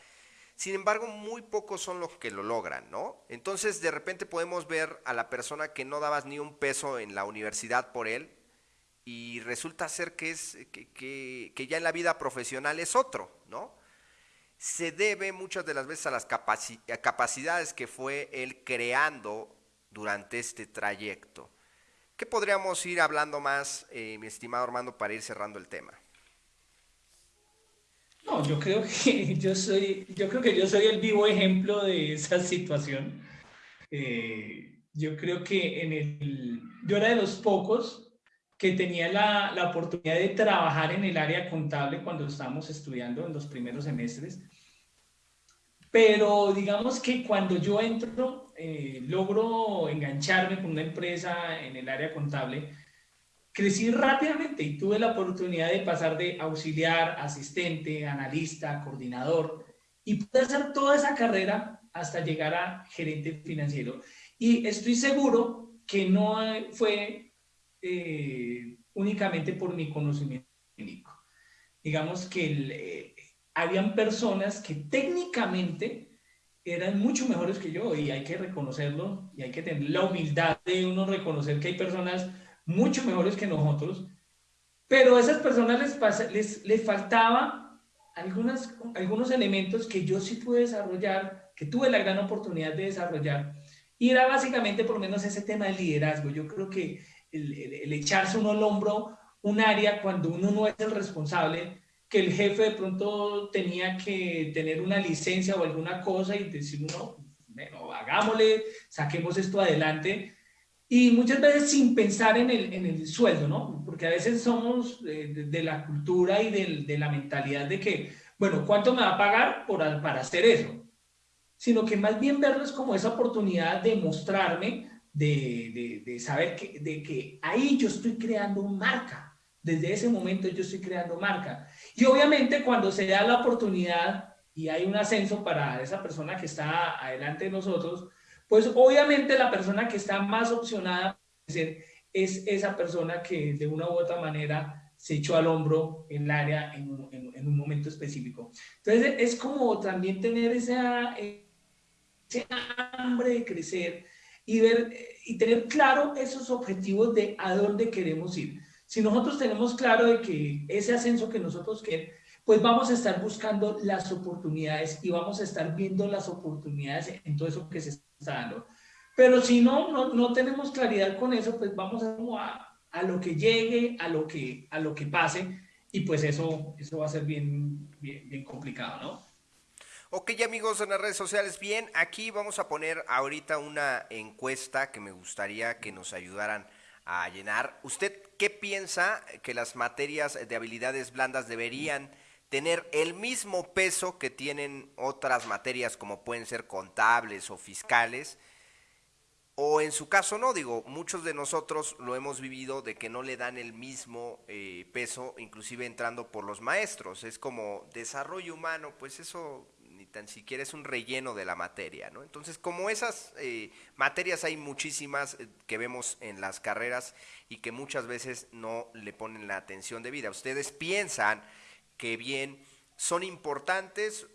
Sin embargo, muy pocos son los que lo logran, ¿no? Entonces, de repente podemos ver a la persona que no dabas ni un peso en la universidad por él y resulta ser que, es, que, que, ya en la vida profesional es otro, ¿no? Se debe muchas de las veces a las capacidades que fue él creando durante este trayecto. ¿Qué podríamos ir hablando más, eh, mi estimado Armando, para ir cerrando el tema? No, yo creo que yo soy, yo creo que yo soy el vivo ejemplo de esa situación. Eh, yo creo que en el, yo era de los pocos que tenía la, la, oportunidad de trabajar en el área contable cuando estábamos estudiando en los primeros semestres. Pero digamos que cuando yo entro eh, logro engancharme con una empresa en el área contable, crecí rápidamente y tuve la oportunidad de pasar de auxiliar, asistente, analista, coordinador y pude hacer toda esa carrera hasta llegar a gerente financiero. Y estoy seguro que no fue eh, únicamente por mi conocimiento técnico. Digamos que eh, habían personas que técnicamente eran mucho mejores que yo y hay que reconocerlo y hay que tener la humildad de uno reconocer que hay personas mucho mejores que nosotros, pero a esas personas les, les, les faltaba algunas, algunos elementos que yo sí pude desarrollar, que tuve la gran oportunidad de desarrollar, y era básicamente por lo menos ese tema del liderazgo. Yo creo que el, el echarse uno al hombro un área cuando uno no es el responsable, que el jefe de pronto tenía que tener una licencia o alguna cosa y decir, no, bueno, hagámosle, saquemos esto adelante. Y muchas veces sin pensar en el, en el sueldo, ¿no? Porque a veces somos de, la cultura y de, de, la mentalidad de que, bueno, ¿cuánto me va a pagar por, para hacer eso? Sino que más bien verlo es como esa oportunidad de mostrarme, de, de, saber que, de que ahí yo estoy creando marca. Desde ese momento yo estoy creando marca. Y obviamente cuando se da la oportunidad y hay un ascenso para esa persona que está adelante de nosotros, pues obviamente la persona que está más opcionada es esa persona que de una u otra manera se echó al hombro en el área en un, en, un momento específico. Entonces es como también tener esa, ese hambre de crecer y, ver, y tener claro esos objetivos de a dónde queremos ir. Si nosotros tenemos claro de que ese ascenso que nosotros queremos, pues vamos a estar buscando las oportunidades y vamos a estar viendo las oportunidades en todo eso que se está dando. Pero si no, no, no tenemos claridad con eso, pues vamos a, a, lo que llegue, a lo que, a lo que pase, y pues eso, eso va a ser bien, bien, bien complicado, ¿no? Ok amigos en las redes sociales, bien, aquí vamos a poner ahorita una encuesta que me gustaría que nos ayudaran a llenar. ¿Usted qué piensa que las materias de habilidades blandas deberían tener el mismo peso que tienen otras materias como pueden ser contables o fiscales. O en su caso no, digo, muchos de nosotros lo hemos vivido de que no le dan el mismo eh, peso, inclusive entrando por los maestros. Es como desarrollo humano, pues eso tan siquiera es un relleno de la materia, ¿no? Entonces, como esas eh, materias hay muchísimas eh, que vemos en las carreras y que muchas veces no le ponen la atención debida. Ustedes piensan que bien son importantes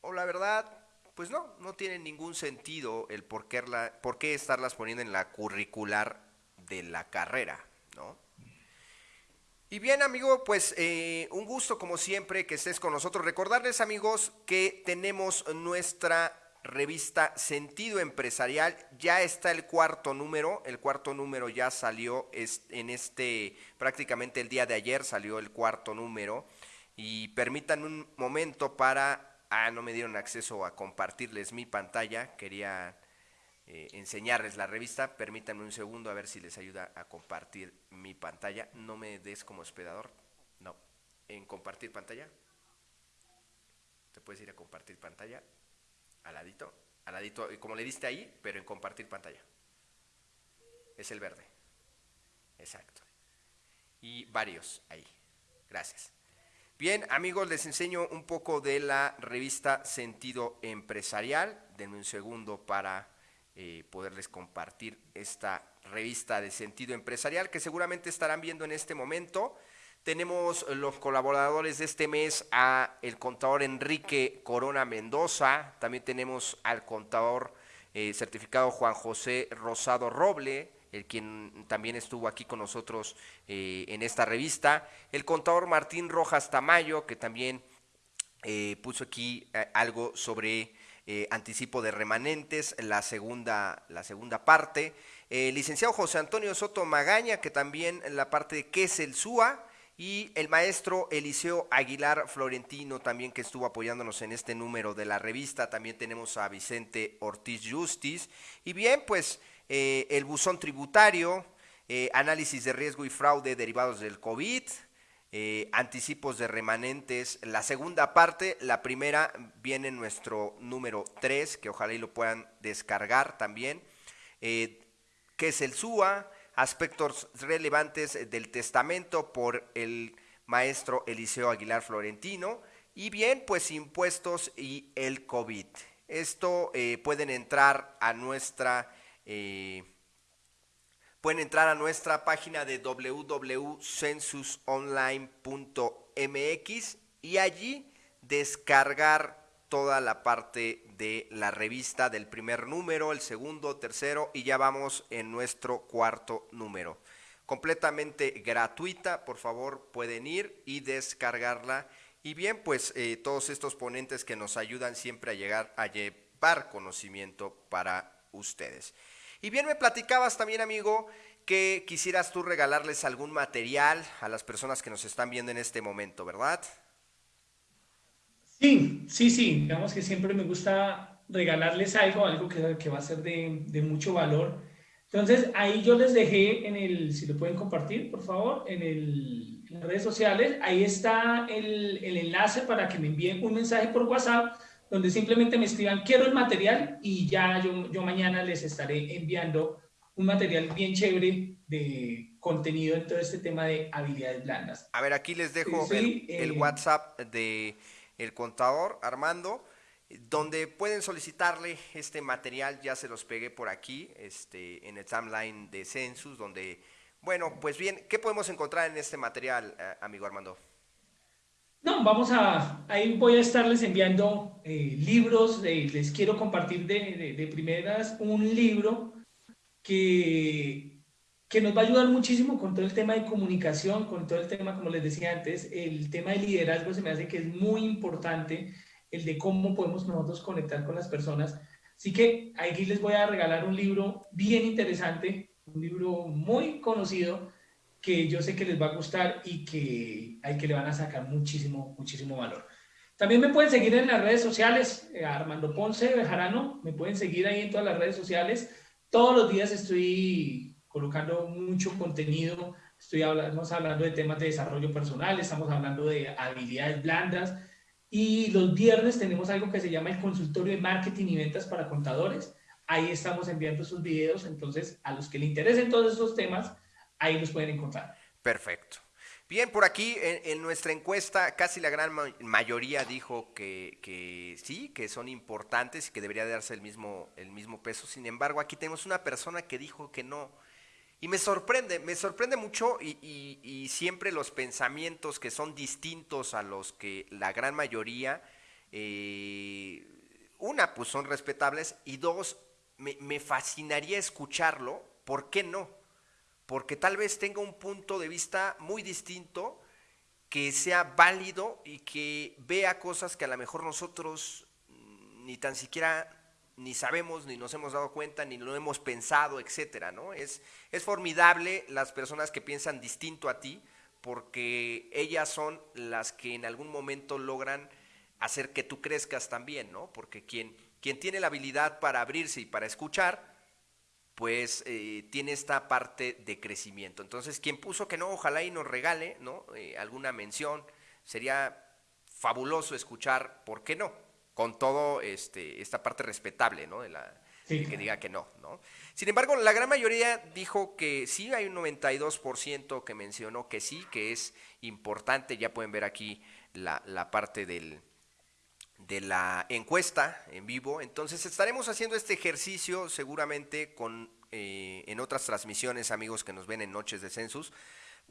o la verdad, pues no, no tiene ningún sentido el por qué, por qué estarlas poniendo en la curricular de la carrera, ¿no? Y bien, amigo, pues eh, un gusto como siempre que estés con nosotros. Recordarles, amigos, que tenemos nuestra revista Sentido Empresarial. Ya está el cuarto número. El cuarto número ya salió en este, prácticamente el día de ayer salió el cuarto número. Y permítanme un momento para... Ah, no me dieron acceso a compartirles mi pantalla. Quería eh, enseñarles la revista. Permítanme un segundo a ver si les ayuda a compartir mi pantalla. No me des como hospedador. No. En compartir pantalla. Te puedes ir a compartir pantalla. Al ladito. Al ladito. Como le diste ahí, pero en compartir pantalla. Es el verde. Exacto. Y varios ahí. Gracias. Bien, amigos, les enseño un poco de la revista Sentido Empresarial. Denme un segundo para eh, poderles compartir esta revista de Sentido Empresarial que seguramente estarán viendo en este momento. Tenemos los colaboradores de este mes a el contador Enrique Corona Mendoza, también tenemos al contador eh, certificado Juan José Rosado Roble, el quien también estuvo aquí con nosotros eh, en esta revista, el contador Martín Rojas Tamayo, que también puso aquí algo sobre anticipo de remanentes, la segunda, la segunda parte, el licenciado José Antonio Soto Magaña, que también la parte de qué es el SUA, y el maestro Eliseo Aguilar Florentino también que estuvo apoyándonos en este número de la revista. También tenemos a Vicente Ortiz Justis. Y bien, pues eh, el buzón tributario, eh, análisis de riesgo y fraude derivados del COVID, eh, anticipos de remanentes. La segunda parte, la primera viene en nuestro número 3, que ojalá y lo puedan descargar también, que es el SUA, aspectos relevantes del testamento por el maestro Eliseo Aguilar Florentino, y bien, pues impuestos y el COVID. Esto pueden entrar a nuestra eh, pueden entrar a nuestra página de www.censusonline.mx y allí descargar toda la parte de la revista del primer número, el segundo, tercero y ya vamos en nuestro cuarto número. Completamente gratuita, por favor pueden ir y descargarla. Y bien, pues eh, todos estos ponentes que nos ayudan siempre a llegar a llevar conocimiento para ustedes. Y bien me platicabas también, amigo, que quisieras tú regalarles algún material a las personas que nos están viendo en este momento, ¿verdad? Sí, sí, sí. Digamos que siempre me gusta regalarles algo, algo que, va a ser de, mucho valor. Entonces, ahí yo les dejé en el, si lo pueden compartir, por favor, en, el, las redes sociales, ahí está el, el enlace para que me envíen un mensaje por WhatsApp donde simplemente me escriban quiero el material y ya yo, yo mañana les estaré enviando un material bien chévere de contenido en todo este tema de habilidades blandas. A ver, aquí les dejo el, el, eh, WhatsApp de el contador Armando, donde pueden solicitarle este material, ya se los pegué por aquí, este, en el timeline de Census, donde, bueno, pues bien, ¿qué podemos encontrar en este material, eh, amigo Armando? No, vamos a, ahí voy a estarles enviando eh, libros, les quiero compartir de, de, primeras un libro que, que nos va a ayudar muchísimo con todo el tema de comunicación, con todo el tema, como les decía antes, el tema de liderazgo se me hace que es muy importante, el de cómo podemos nosotros conectar con las personas. Así que aquí les voy a regalar un libro bien interesante, un libro muy conocido, que yo sé que les va a gustar y que, hay que le van a sacar muchísimo, muchísimo valor. También me pueden seguir en las redes sociales, eh, Armando Ponce Bejarano, me pueden seguir ahí en todas las redes sociales. Todos los días estoy colocando mucho contenido, estoy hablando, hablando de temas de desarrollo personal, estamos hablando de habilidades blandas y los viernes tenemos algo que se llama el consultorio de marketing y ventas para contadores. Ahí estamos enviando sus videos, entonces a los que le interesen todos esos temas, ahí los pueden encontrar. Perfecto. Bien, por aquí en, nuestra encuesta casi la gran mayoría dijo que, sí, que son importantes y que debería darse el mismo, el mismo peso. Sin embargo, aquí tenemos una persona que dijo que no. Y me sorprende, me sorprende mucho y, siempre los pensamientos que son distintos a los que la gran mayoría, eh, una, pues son respetables y dos, me, me fascinaría escucharlo, ¿por qué no? Porque tal vez tenga un punto de vista muy distinto, que sea válido y que vea cosas que a lo mejor nosotros ni tan siquiera ni sabemos, ni nos hemos dado cuenta, ni lo hemos pensado, etcétera, ¿no? Es, es formidable las personas que piensan distinto a ti, porque ellas son las que en algún momento logran hacer que tú crezcas también, ¿no? Porque quien, quien tiene la habilidad para abrirse y para escuchar, pues eh, tiene esta parte de crecimiento. Entonces, quien puso que no, ojalá y nos regale ¿no? Eh, alguna mención, sería fabuloso escuchar, ¿por qué no? Con todo este, esta parte respetable, ¿no? De la, que diga que no, ¿no? Sin embargo, la gran mayoría dijo que sí, hay un 92% que mencionó que sí, que es importante, ya pueden ver aquí la, la parte del, de la encuesta en vivo. Entonces estaremos haciendo este ejercicio seguramente con eh, en otras transmisiones, amigos que nos ven en Noches de Census,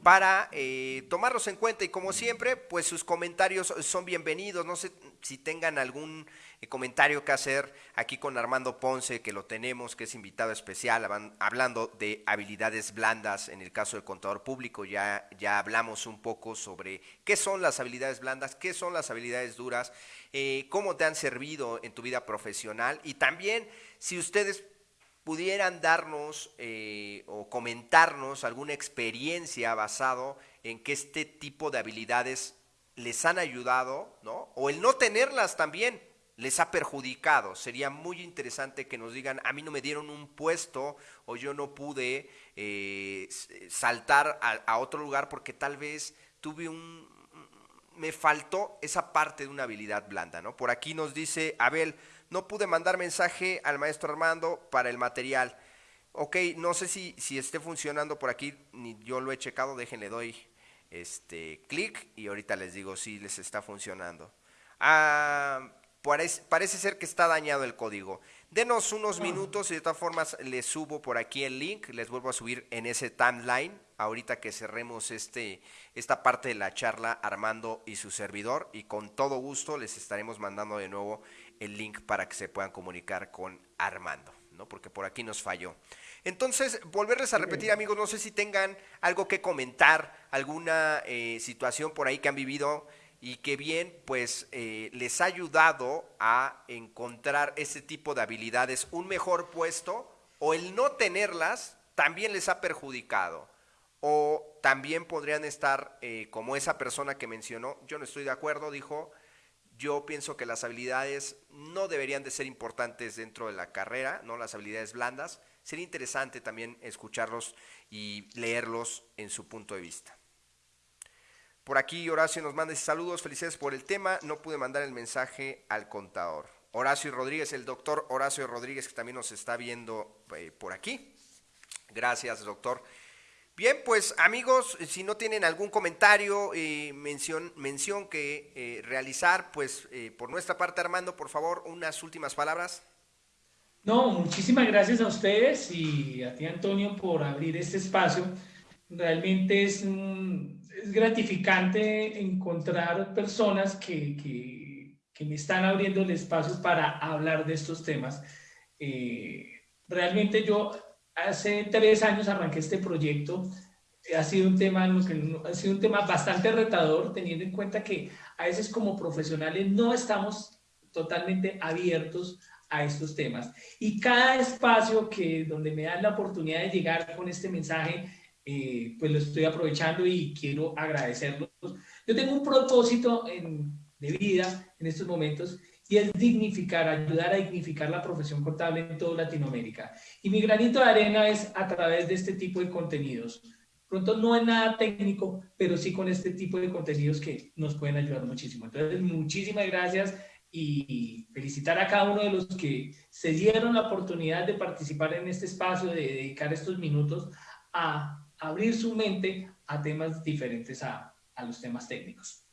para eh, tomarlos en cuenta y como siempre, pues sus comentarios son bienvenidos. No sé si tengan algún eh, comentario que hacer aquí con Armando Ponce, que lo tenemos, que es invitado especial, hablando de habilidades blandas en el caso del contador público. Ya, ya hablamos un poco sobre qué son las habilidades blandas, qué son las habilidades duras, eh, cómo te han servido en tu vida profesional y también si ustedes pudieran darnos eh, o comentarnos alguna experiencia basado en que este tipo de habilidades les han ayudado, ¿no? O el no tenerlas también les ha perjudicado. Sería muy interesante que nos digan, a mí no me dieron un puesto o yo no pude eh, saltar a, otro lugar porque tal vez tuve un... me faltó esa parte de una habilidad blanda, ¿no? Por aquí nos dice Abel, no pude mandar mensaje al maestro Armando para el material. Ok, no sé si, si esté funcionando por aquí, ni yo lo he checado, déjenle doy este clic y ahorita les digo si les está funcionando. Ah, parece, parece ser que está dañado el código. Denos unos minutos y de todas formas les subo por aquí el link, les vuelvo a subir en ese timeline, ahorita que cerremos este, esta parte de la charla Armando y su servidor y con todo gusto les estaremos mandando de nuevo el link para que se puedan comunicar con Armando, ¿no? Porque por aquí nos falló. Entonces, volverles a repetir, amigos, no sé si tengan algo que comentar, alguna eh, situación por ahí que han vivido y que bien, pues eh, les ha ayudado a encontrar ese tipo de habilidades, un mejor puesto, o el no tenerlas también les ha perjudicado. O también podrían estar eh, como esa persona que mencionó, yo no estoy de acuerdo, dijo, yo pienso que las habilidades no deberían de ser importantes dentro de la carrera, no las habilidades blandas. Sería interesante también escucharlos y leerlos en su punto de vista. Por aquí Horacio nos manda saludos, felicidades por el tema. No pude mandar el mensaje al contador. Horacio Rodríguez, el doctor Horacio Rodríguez, que también nos está viendo eh, por aquí. Gracias, doctor. Bien, pues amigos, si no tienen algún comentario, eh, mención, mención que eh, realizar, pues eh, por nuestra parte, Armando, por favor, unas últimas palabras. No, muchísimas gracias a ustedes y a ti, Antonio, por abrir este espacio. Realmente es, gratificante encontrar personas que, que, que, me están abriendo el espacio para hablar de estos temas. realmente yo hace tres años arranqué este proyecto. Ha sido un tema, ha sido un tema bastante retador, teniendo en cuenta que a veces como profesionales no estamos totalmente abiertos a estos temas. Y cada espacio que donde me dan la oportunidad de llegar con este mensaje, eh, pues lo estoy aprovechando y quiero agradecerlos. Yo tengo un propósito de vida en estos momentos y es dignificar, ayudar a dignificar la profesión contable en toda Latinoamérica. Y mi granito de arena es a través de este tipo de contenidos. Pronto no es nada técnico, pero sí con este tipo de contenidos que nos pueden ayudar muchísimo. Entonces, muchísimas gracias y felicitar a cada uno de los que se dieron la oportunidad de participar en este espacio, de dedicar estos minutos a abrir su mente a temas diferentes a, a los temas técnicos.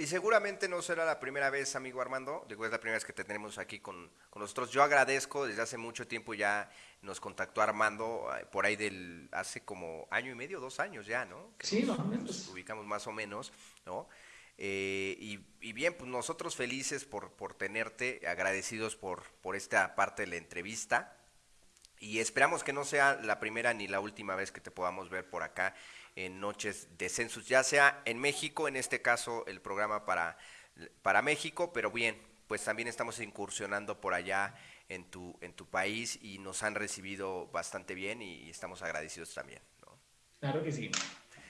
Y seguramente no será la primera vez, amigo Armando, digo, es la primera vez que te tenemos aquí con, nosotros. Yo agradezco, desde hace mucho tiempo ya nos contactó Armando, eh, por ahí del, hace como año y medio, dos años ya, ¿no? sí, más o menos. Nos ubicamos más o menos, ¿no? Eh, y, bien, pues nosotros felices por, por tenerte, agradecidos por, por esta parte de la entrevista. Y esperamos que no sea la primera ni la última vez que te podamos ver por acá en noches de census, ya sea en México, en este caso el programa para, para México, pero bien, pues también estamos incursionando por allá en tu, en tu país y nos han recibido bastante bien y estamos agradecidos también. Claro que sí.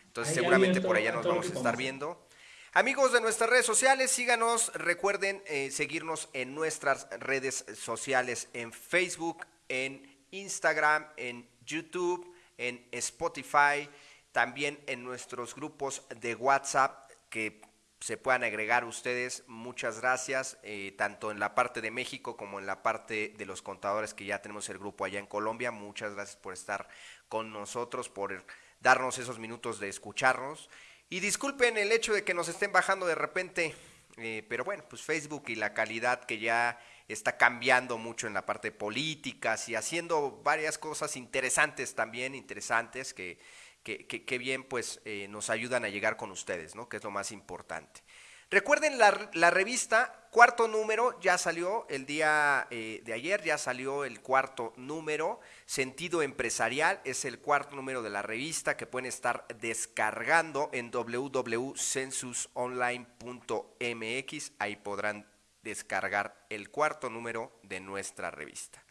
Entonces seguramente por allá nos vamos a estar viendo. Amigos de nuestras redes sociales, síganos, recuerden eh, seguirnos en nuestras redes sociales, en Facebook, en Instagram, en YouTube, en Spotify, también en nuestros grupos de WhatsApp que se puedan agregar ustedes. Muchas gracias, eh, tanto en la parte de México como en la parte de los contadores que ya tenemos el grupo allá en Colombia. Muchas gracias por estar con nosotros, por darnos esos minutos de escucharnos. Y disculpen el hecho de que nos estén bajando de repente, eh, pero bueno, pues Facebook y la calidad que ya está cambiando mucho en la parte de políticas y haciendo varias cosas interesantes también, interesantes que que, bien pues eh, nos ayudan a llegar con ustedes, ¿no? Que es lo más importante. Recuerden la, revista, cuarto número, ya salió el día eh, de ayer, ya salió el cuarto número, Sentido Empresarial, es el cuarto número de la revista que pueden estar descargando en www.censusonline.mx, ahí podrán descargar el cuarto número de nuestra revista.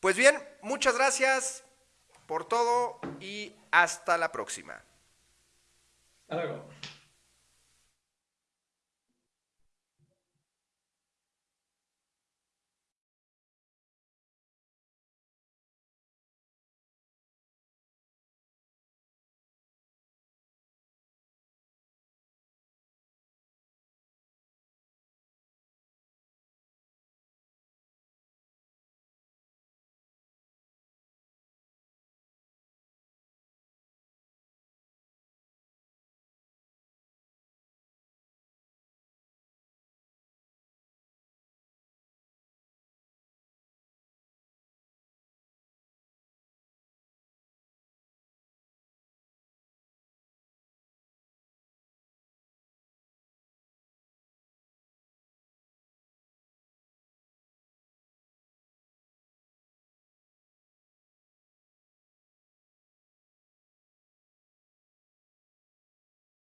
Pues bien, muchas gracias por todo y hasta la próxima. Hasta luego.